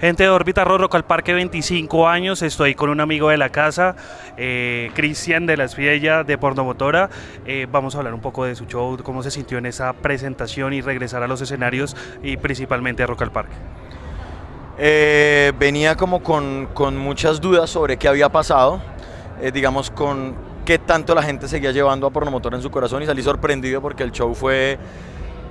Gente de Órbita Rock al Parque 25 años, estoy con un amigo de la casa, eh, Cristian de la Esfiella de Pornomotora. Eh, vamos a hablar un poco de su show, cómo se sintió en esa presentación y regresar a los escenarios y principalmente a Rock al Parque. Eh, venía como con, con, muchas dudas sobre qué había pasado, digamos con qué tanto la gente seguía llevando a Pornomotora en su corazón y salí sorprendido porque el show fue,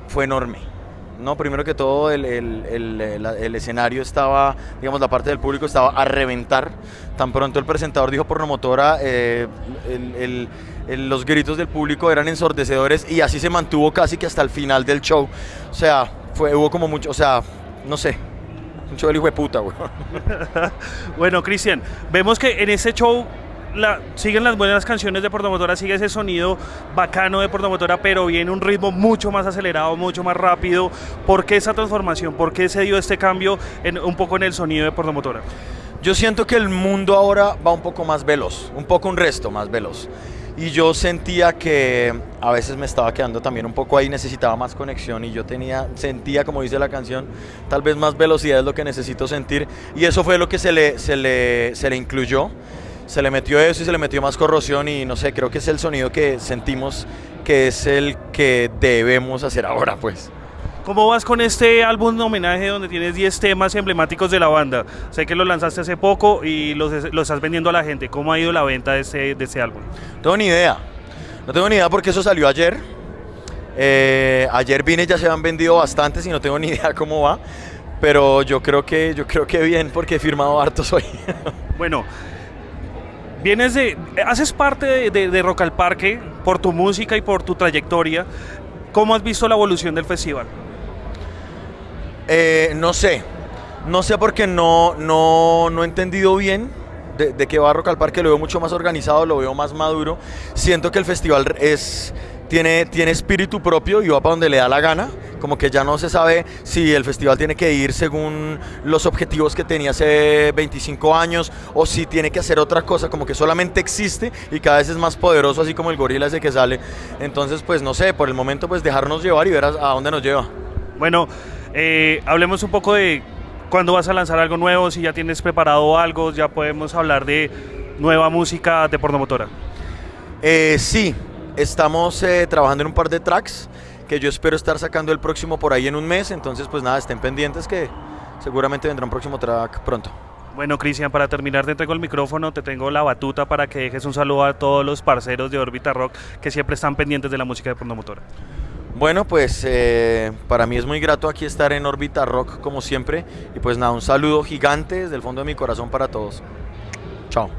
fue enorme. No, primero que todo el, el, el, el, escenario estaba, digamos, la parte del público estaba a reventar. Tan pronto el presentador dijo Pornomotora, eh, los gritos del público eran ensordecedores y así se mantuvo casi que hasta el final del show. O sea, fue, hubo como mucho, o sea, no sé, un show del hijo de puta, güey. bueno, Cristian, vemos que en ese show siguen las buenas canciones de Portomotora, sigue ese sonido bacano de Portomotora, pero viene un ritmo mucho más acelerado, mucho más rápido. ¿Por qué esa transformación? ¿Por qué se dio este cambio en, un poco en el sonido de Portomotora? Yo siento que el mundo ahora va un poco más veloz, un poco un resto más veloz. Y yo sentía que a veces me estaba quedando también un poco ahí, necesitaba más conexión y yo tenía, sentía, como dice la canción, tal vez más velocidad es lo que necesito sentir. Y eso fue lo que se le, se le, se le incluyó se le metió eso y se le metió más corrosión y no sé, creo que es el sonido que sentimos que es el que debemos hacer ahora, pues. ¿Cómo vas con este álbum de homenaje donde tienes 10 temas emblemáticos de la banda? Sé que lo lanzaste hace poco y lo, lo estás vendiendo a la gente. ¿Cómo ha ido la venta de ese, de ese álbum? No tengo ni idea. No tengo ni idea porque eso salió ayer. Eh, ayer vine ya se han vendido bastantes y no tengo ni idea cómo va. Pero yo creo que, yo creo que bien porque he firmado hartos hoy. bueno, Vienes de, haces parte de, de, Rock al Parque por tu música y por tu trayectoria. ¿Cómo has visto la evolución del festival? Eh, no sé, no sé porque no, no, no he entendido bien de, de qué va Rock al Parque, lo veo mucho más organizado, lo veo más maduro. Siento que el festival es, tiene, tiene espíritu propio y va para donde le da la gana como que ya no se sabe si el festival tiene que ir según los objetivos que tenía hace 25 años o si tiene que hacer otra cosa, como que solamente existe y cada vez es más poderoso, así como el gorila ese que sale. Entonces, pues no sé, por el momento pues dejarnos llevar y ver a, a dónde nos lleva. Bueno, eh, hablemos un poco de cuándo vas a lanzar algo nuevo, si ya tienes preparado algo, ya podemos hablar de nueva música de Pornomotora. Eh, sí, estamos eh, trabajando en un par de tracks que yo espero estar sacando el próximo por ahí en un mes, entonces pues nada, estén pendientes que seguramente vendrá un próximo track pronto. Bueno, Cristian, para terminar te entrego el micrófono, te tengo la batuta para que dejes un saludo a todos los parceros de Orbita Rock que siempre están pendientes de la música de Pronomotora. Bueno, pues eh, para mí es muy grato aquí estar en Orbita Rock como siempre y pues nada, un saludo gigante desde el fondo de mi corazón para todos. Chao.